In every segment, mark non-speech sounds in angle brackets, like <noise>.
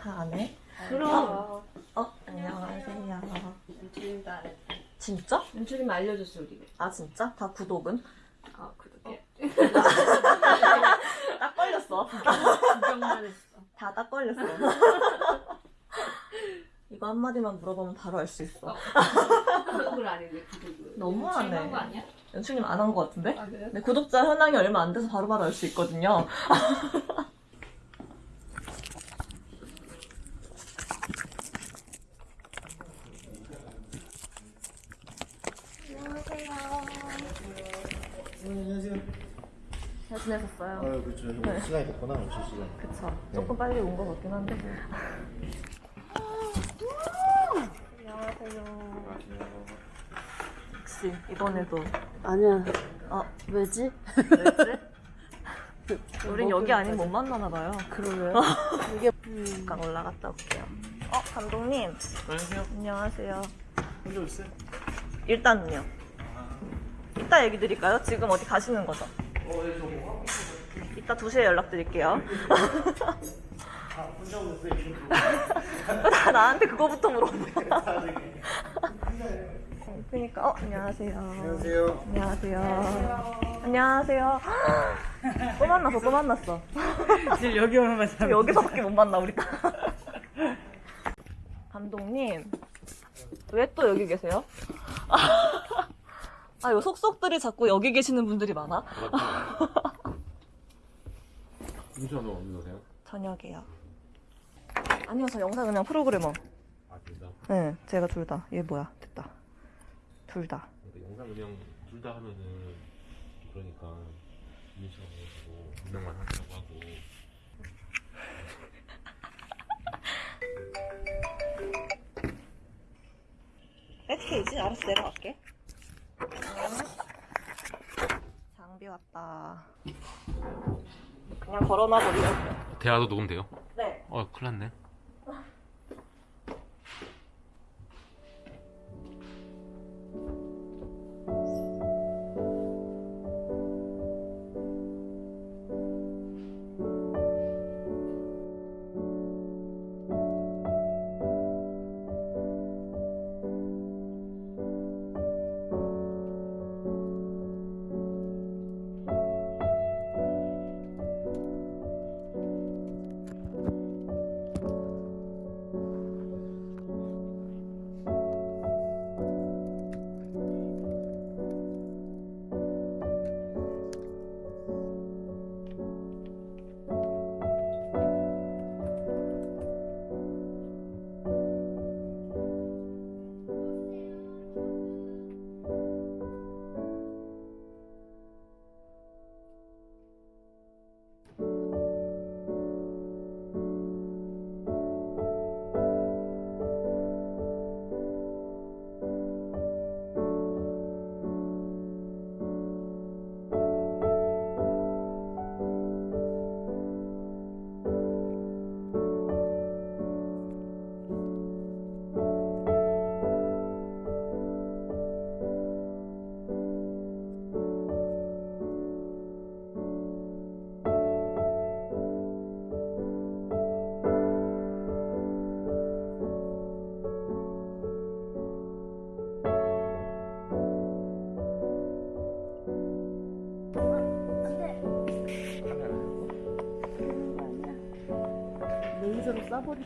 다 안 해? 그럼. 어, 안녕하세요. 윤주님도 안 했어. 진짜? 윤주님 알려줬어, 우리. 아, 진짜? 다 구독은? 아, 구독해. <laughs> 딱 걸렸어. 구경만 했어. 다 딱 걸렸어. <laughs> 이거 한마디만 물어보면 바로 알 수 있어. 구독을 안 했네, 구독을. 너무하네. 연출님 안한거 같은데? 아, 그래요? 네, 구독자 현황이 얼마 안 돼서 바로바로 알 수 있거든요. 잘 지내셨어요? 아, 그렇죠. 좀 네. 오실 시간. 그쵸. 조금 빨리 온 것 같긴 한데. 안녕하세요. 역시 이번에도 아니야. 어 왜지? 왜지? <laughs> 우린 여기 아니면 못 만나나 봐요. 그러게. <laughs> 이게 잠깐 올라갔다 올게요. 어 감독님 안녕하세요. 안녕하세요. 혼자 오세요? 일단은요. 이따 얘기 드릴까요? 지금 어디 가시는 거죠? 어, 네, 하고 이따 2시에 연락드릴게요. 아. 나 나한테 그거부터 물어봐. 그러니까 어 안녕하세요. 안녕하세요. 안녕하세요. 안녕하세요. 또 만났어, 또 만났어. 지금 여기 오면 맞아. 여기서밖에 못 만나 우리. 감독님 왜 또 여기 계세요? 아, 요 속속들이 자꾸 여기 계시는 분들이 많아? 너 어디 가세요? 저녁이요. 아니요, 저 영상 그냥 프로그래머. 아 진짜? 네, 제가 둘 다. 얘 뭐야? 됐다. 둘 다. 그러니까 영상 그냥 둘 다 하면은 그러니까 윤주아 가지고 한 명만 하자고 하고 백스테이지? 알았어, 내려갈게. 장비 왔다. 그냥 걸어놔 버리려고요. 대화도 녹음돼요? 네. 어 큰일 났네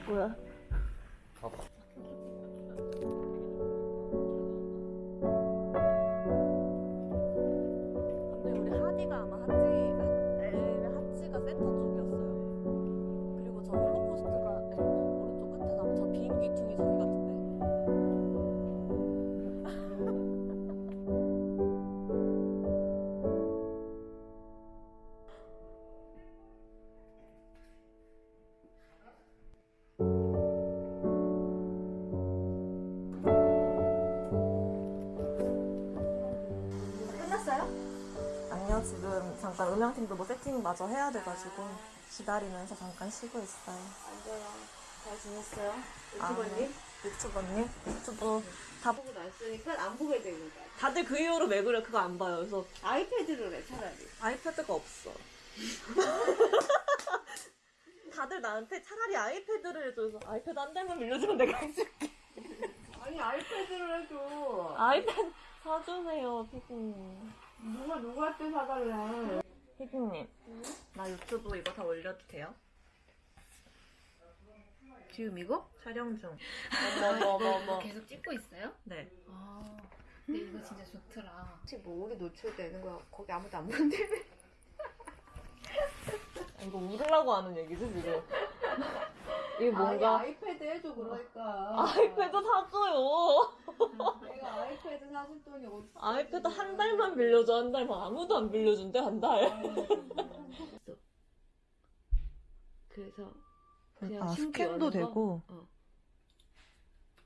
거야. 근데 우리 하디가 아마 엘레 하찌가 센터 쪽 음향팀도 뭐 세팅 마저 해야 돼가지고 기다리면서 잠깐 쉬고 있어요. 안녕. 잘 지냈어요? 아, 유튜버님? 유튜버님? 유튜버 다 보고 났으니까 안 보게 되는 거야. 다들 그 이후로 왜 그래 그거 안 봐요. 그래서 아이패드로 해 차라리. 아이패드가 없어. <laughs> 다들 나한테 차라리 아이패드를 해줘. 그래서 아이패드 한 달만 빌려주면 내가 해줄게. 아니 아이패드로 해줘. 아이패드 사주세요, 피디님. 누가 누구한테 사달래. 피디님, 나 유튜브 이거 다 올려도 돼요? 지금 이거? 촬영 중. 뭐 계속 찍고 있어요? 네. 아, 근데 이거 진짜 좋더라. 혹시 뭐 우리 노출되는 거야? 거기 아무도 안 보는데? 이거 울으려고 하는 얘기지, 지금? 이게 아니, 뭔가. 아이패드 해줘 그러니까. 아이패드 사줘요. 내가 아이패드 사줄 돈이 어디? 아이패드 한 달만 빌려줘, 한 달만. 아무도 안 빌려준대, 한 달. <laughs> 그래서 그냥 아, 스캔도 거? 되고. 어.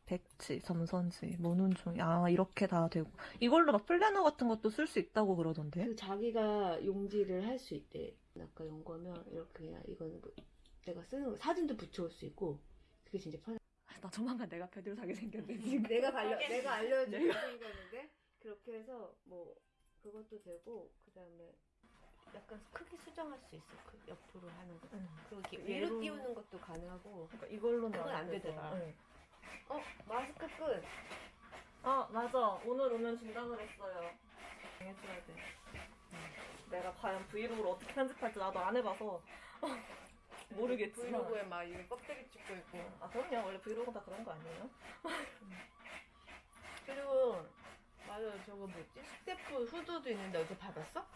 백지, 점선지, 모눈종, 아, 이렇게 다 되고. 이걸로 막 플래너 같은 것도 쓸 수 있다고 그러던데? 그 자기가 용지를 할 수 있대. 아까 연구하면 이렇게 그냥 이거는 뭐 내가 쓰는 거 사진도 붙여올 수 있고 그게 진짜 편해. 나 조만간 내가 패드를 사게 생겼네, <laughs> 지금. 내가 알려 <laughs> 내가 알려준 내가- 생겼는데 그렇게 해서 뭐 그것도 되고 그 다음에 약간 크기 수정할 수 있어. 그 옆으로 하는 거. 응. 그리고 이렇게 얘로- 위로 띄우는 것도 가능하고. 그러니까 이걸로는 그건 안. 되더라. 응. 어 마스크 끝. 아, 맞아. 오늘 오면 준다 그랬어요. 해줘야 돼. 내가 과연 브이로그를 어떻게 편집할지 나도 안 해봐서 모르겠지만. vlog에 막 이게 껍데기 찍고 있고. 아, 그럼요. 원래 브이로그 다 그런 거 아니에요? <laughs> 그리고 맞아 저거 뭐지 스태프 후드도 있는데 어제 받았어?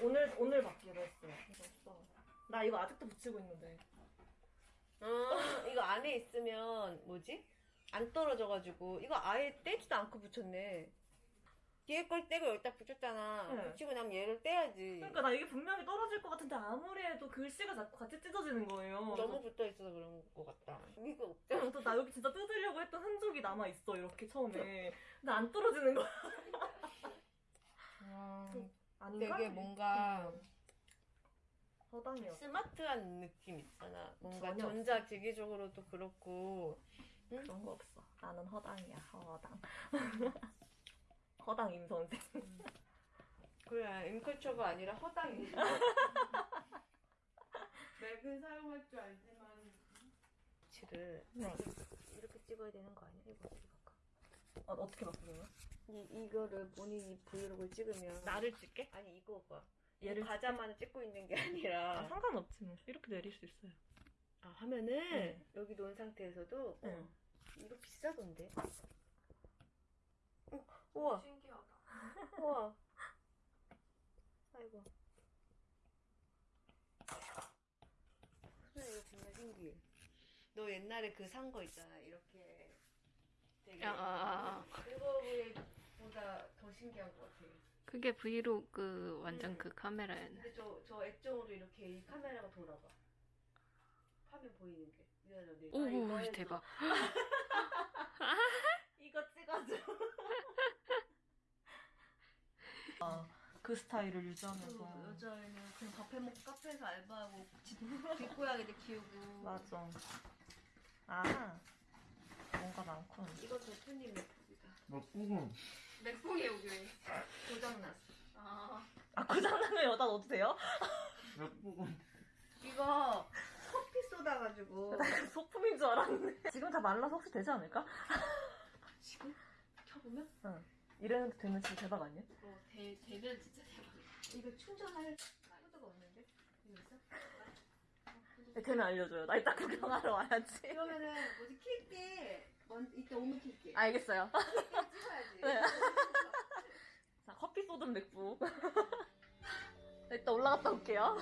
오늘, 오늘 받기로 했어요. 이거 나 이거 아직도 붙이고 있는데. 아 이거 안에 있으면 뭐지? 안 떨어져가지고 이거 아예 떼지도 않고 붙였네. 뒤에 걸 떼고 여기다 붙였잖아. 네. 붙이고 나면 얘를 떼야지. 그러니까 나 이게 분명히 떨어질 것 같은데 아무리 해도 글씨가 자꾸 같이 찢어지는 거예요. 너무 붙어 있어서 그런 것 같다. 이거 없잖아. 그래서 나 여기 진짜 뜯으려고 했던 흔적이 남아 있어 이렇게 처음에. 근데 안 떨어지는 거야. 아닌가? 되게 뭔가 허당이었어. 스마트한 느낌 있잖아. 뭔가 전혀. 전자 기기적으로도 그렇고. 그런 거 없어. 나는 허당이야, 허당. <laughs> 허당 임 선생. 그래 인컬처가 아니라 허당이지. <laughs> 맥은 사용할 줄 알지만. 치를 네. 이렇게 찍어야 되는 거 아니야? 이거 어떻게 바꿔? 어, 어떻게 바꾸는 거야? 이, 이거를 본인이 브이로그를 찍으면 나를 찍게? 아니 이거 봐 얘를 과자만을 찍고 있는 게 아, 아니라 상관없지 뭐. 이렇게 내릴 수 있어요. 아, 화면을 네. 여기 놓은 상태에서도 네. 어, 이거 비싸던데 어, 우와 신기하다. 우와 아이고 그래 이거 정말 신기해 너 옛날에 그 산 거 있잖아 이렇게 되게 아, 아, 아. 그거보다 더 신기한 것 같아 그게 브이로그 완전 그 카메라였네. 근데 저, 저 액정으로 이렇게 이 카메라가 돌아가. 화면 보이는 게. 오, 아, 이거 해서. 대박. <laughs> <laughs> 이거 찍어줘. 아, 그 스타일을 유지하면서. 여자애는 그냥 밥 해먹고 카페에서 알바하고 뒷고양이들 키우고. 맞아. 아, 뭔가 많군. 이거 대표님 맥북이다. 맥북은 맥북이 여기. 고장났어. 아, 아, 고장나면 여다 넣어도 돼요? 맥북은 이거 커피 쏟아가지고. <laughs> 소품인 줄 알았는데. 지금 다 말라서 혹시 되지 않을까? 지금 켜보면? 이래도 되면 진짜 대박 아니야? 어, 대, 되면 진짜 대박. 이거 충전할 코드가 없는데? 이거 있어? 네, 되면 알려줘요. 나 이따 구경하러 와야지. 그러면은 뭐지 킬게. 먼 이따 오면 킬게. 알겠어요. 찍어야지. 네. 자, 커피 쏟은 맥북. 이따 올라갔다 올게요.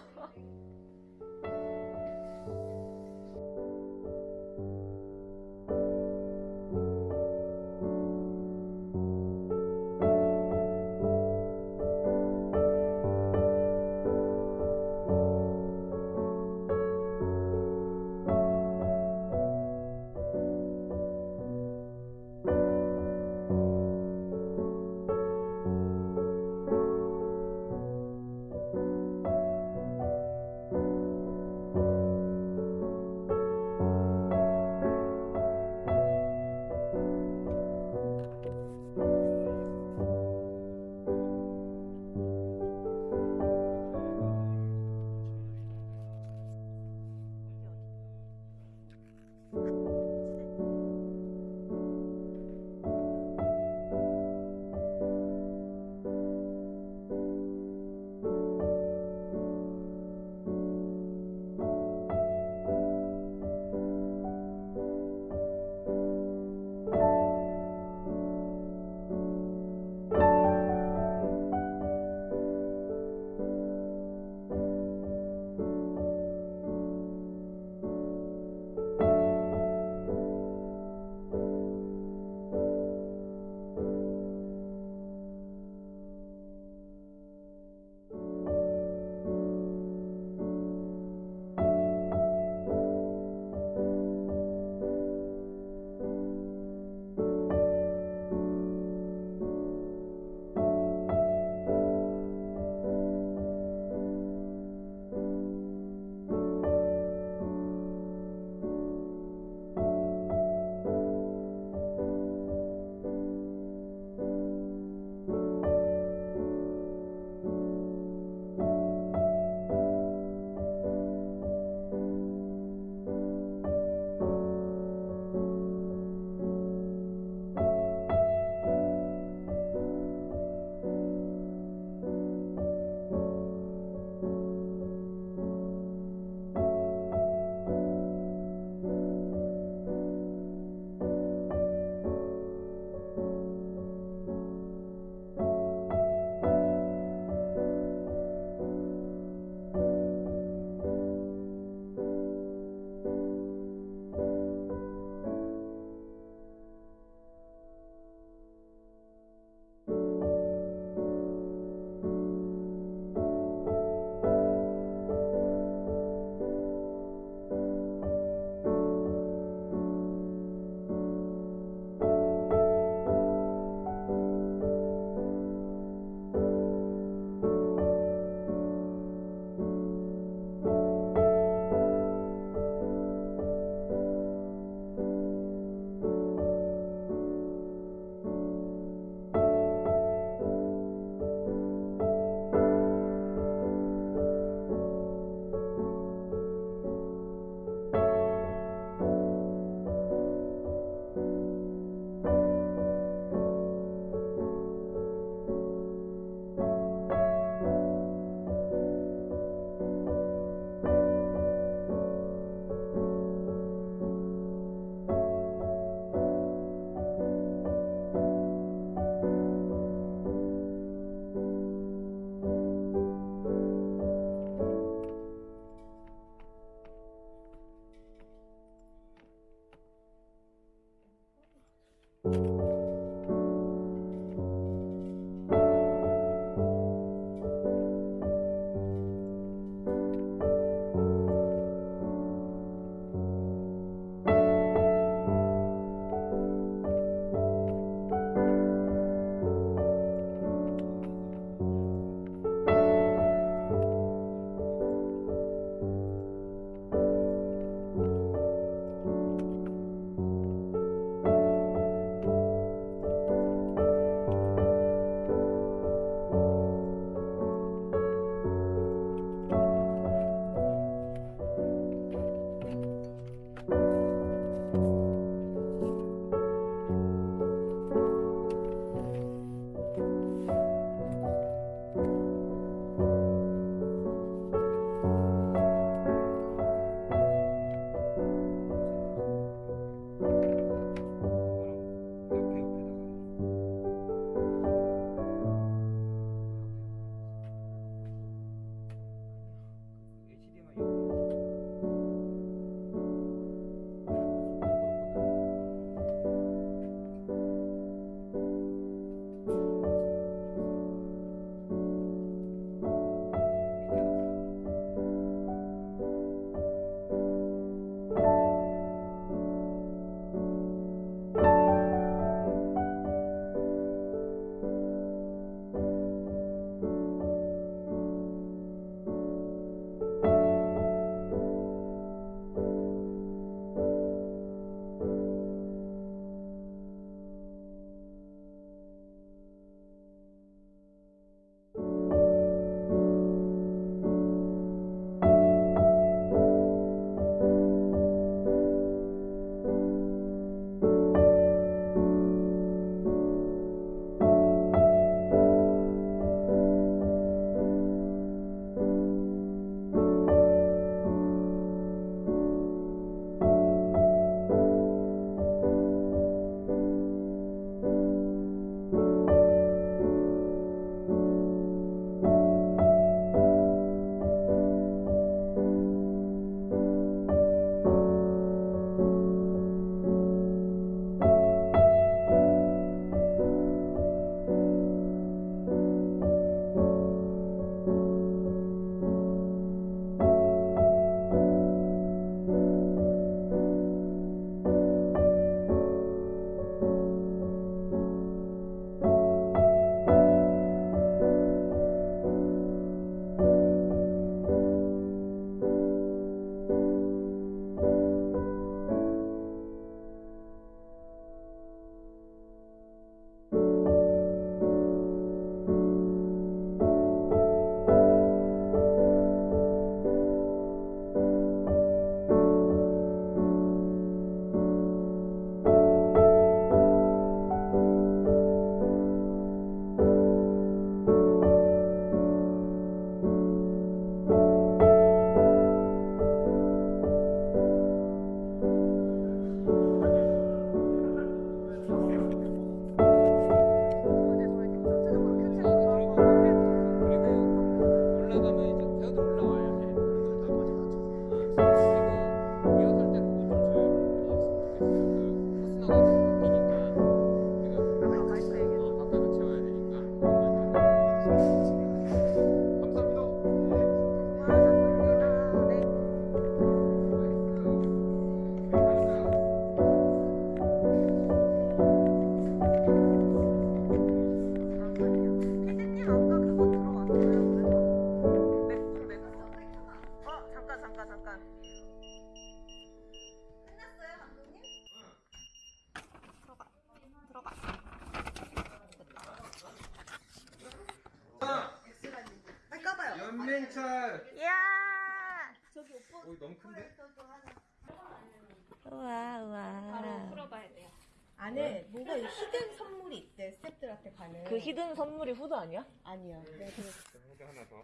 뭔가 hidden 선물이 있대 스태프들한테 가는. 그 hidden 선물이 후드 아니야? 아니야. 내가 그거 후드 하나 더.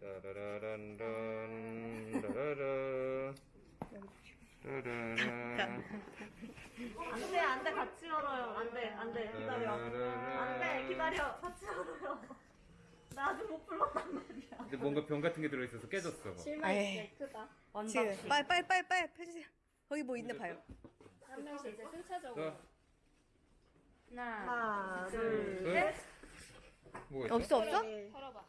따라란란 따라라. 따라라. 안돼 안돼 같이 열어요 안돼 안돼 기다려 안돼 기다려 같이 열어요 나 아직 못 불렀단 말이야 근데 뭔가 병 같은 게 들어있어서 깨졌어. 에이. 크다. 지금 빨리 빨리 빨리 빨리 펴주세요. 거기 뭐 있나 봐요. 한 명씩 이제 순차적으로. 자, 하나, 하나 둘, 둘셋 뭐가 있어? 없어 없어? 털어봐.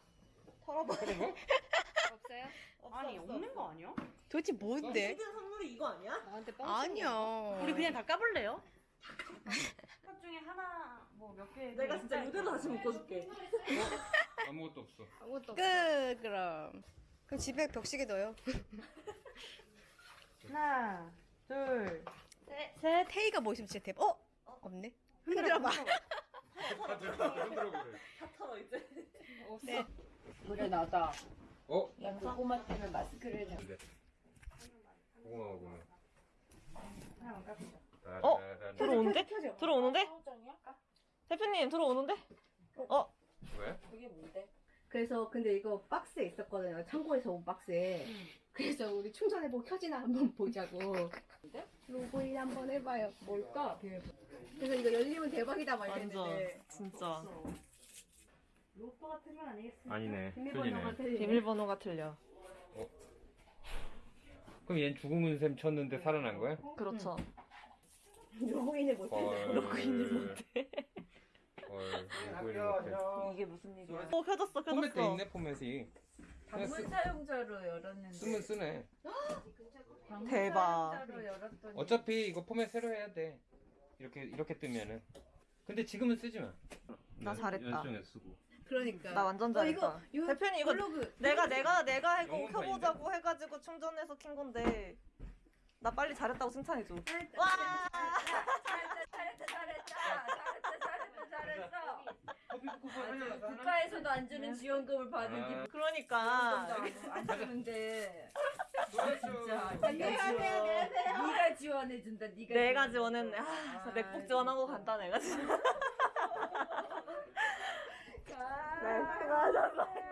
털어봐 <laughs> 없어요? 아니 없는 거 아니야? 도대체 뭔데? 히든 선물이 이거 아니야? 나한테 뻥. 아니야. 우리 그냥 다 까볼래요? 것 중에 하나 뭐 몇 개. 내가 진짜 이대로 다시 묶어줄게 아무것도 없어. 아무것도 없어. 끝 그럼. 그럼 집에 벽시계 넣어요. 하나, 둘, 셋. 테이가 뭐 있으면 진짜 대박. 어? 없네. 흔들어봐. <laughs> 다 들어, 흔들어 그래. 다 털어 이제 없어. 네. 물에 넣어서 어? 고구마 때문에 마스크를 잡 고구마 고구마. 어? 따라란. 들어오는데? 들어오는데? 대표님 들어오는데? 어? 왜? 그게 뭔데? 그래서 근데 이거 박스에 있었거든요. 창고에서 온 박스에. 그래서 우리 충전해보고 켜지나 한번 보자고. <laughs> 로그인 한번 해봐요. 뭘까? 그래서 이거 열리면 대박이다 이랬는데. 진짜 로또가 건 아니겠습니까? 아니네. 비밀번호가 틀리네. 틀리네. 비밀번호가 틀려 그럼 얜 죽음은 셈 쳤는데 살아난 거야? 그렇죠 로그인을 못해. 헐. 로그인을 못해 헐. 못해. 이게 무슨 일이야 어 켜졌어 포맷도 켜졌어 있네 포맷이. 방문 쓰, 사용자로 열었는데 쓰면 쓰네. 방문 대박. 사용자로 열었더니 어차피 이거 포맷 새로 해야 돼. 이렇게 이렇게 뜨면은. 근데 지금은 쓰지 마. 나 잘했다. 연습정에 쓰고. 그러니까. 나 완전 어, 이거, 잘했다 이거 대표님 이거 블로그. 내가 내가 내가 해고 영문 켜보자고 해가지고 충전해서 킨 건데 나 빨리 잘했다고 칭찬해줘 와 국가에서도 안 주는 네. 지원금을 받은 기분. 그러니까. <laughs> 안 주는데. 진짜. 아, 안녕하세요. 네가 지원해 준다. 내가 지원했네. 아, 아. 맥북 지원하고 간다 내가 지금. 아, 맞았어.